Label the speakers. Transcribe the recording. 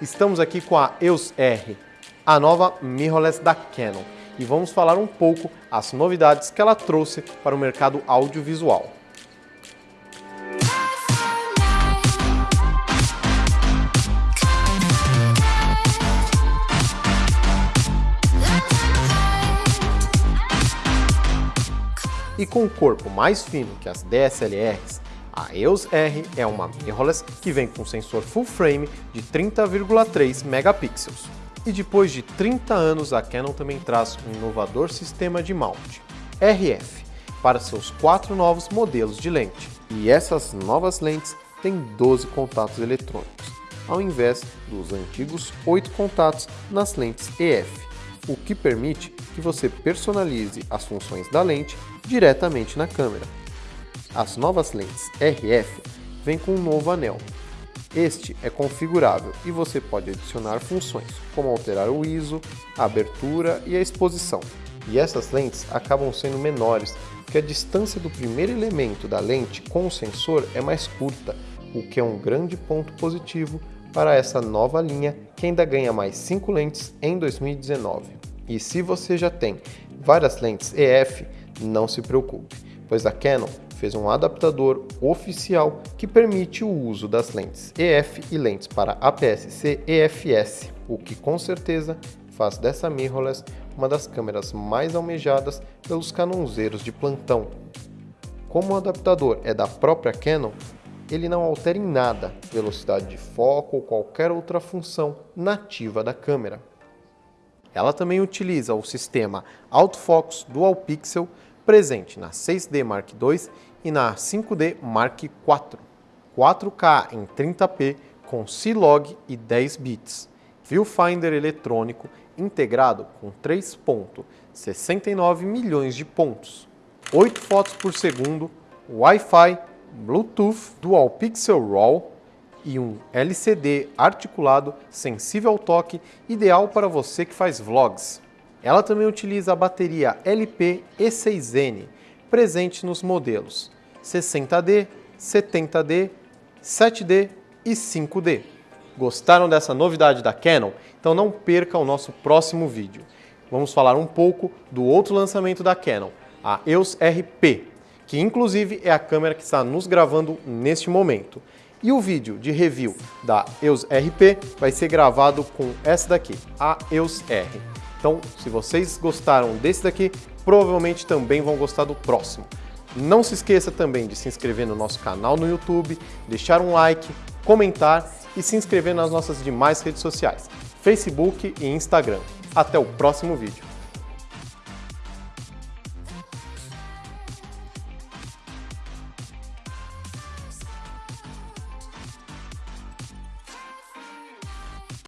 Speaker 1: Estamos aqui com a EOS R, a nova mirrorless da Canon, e vamos falar um pouco as novidades que ela trouxe para o mercado audiovisual. E com um corpo mais fino que as DSLRs, a EOS R é uma mirrorless que vem com sensor full frame de 30,3 megapixels. E depois de 30 anos, a Canon também traz um inovador sistema de mount, RF, para seus quatro novos modelos de lente. E essas novas lentes têm 12 contatos eletrônicos, ao invés dos antigos 8 contatos nas lentes EF, o que permite que você personalize as funções da lente diretamente na câmera. As novas lentes RF vêm com um novo anel. Este é configurável e você pode adicionar funções, como alterar o ISO, a abertura e a exposição. E essas lentes acabam sendo menores, porque a distância do primeiro elemento da lente com o sensor é mais curta, o que é um grande ponto positivo para essa nova linha que ainda ganha mais 5 lentes em 2019. E se você já tem várias lentes EF, não se preocupe, pois a Canon fez um adaptador oficial que permite o uso das lentes EF e lentes para APS-C EFS, o que com certeza faz dessa mirrorless uma das câmeras mais almejadas pelos canonzeiros de plantão. Como o adaptador é da própria Canon, ele não altera em nada velocidade de foco ou qualquer outra função nativa da câmera. Ela também utiliza o sistema Autofocus Dual Pixel presente na 6D Mark II e na 5D Mark IV, 4K em 30p com C-Log e 10 bits, viewfinder eletrônico integrado com 3.69 milhões de pontos, 8 fotos por segundo, Wi-Fi, Bluetooth, Dual Pixel RAW e um LCD articulado sensível ao toque, ideal para você que faz vlogs. Ela também utiliza a bateria LP E6N, presente nos modelos 60D, 70D, 7D e 5D. Gostaram dessa novidade da Canon? Então não perca o nosso próximo vídeo. Vamos falar um pouco do outro lançamento da Canon, a EOS RP, que inclusive é a câmera que está nos gravando neste momento. E o vídeo de review da EOS RP vai ser gravado com essa daqui, a EOS R. Então, se vocês gostaram desse daqui, provavelmente também vão gostar do próximo. Não se esqueça também de se inscrever no nosso canal no YouTube, deixar um like, comentar e se inscrever nas nossas demais redes sociais, Facebook e Instagram. Até o próximo vídeo.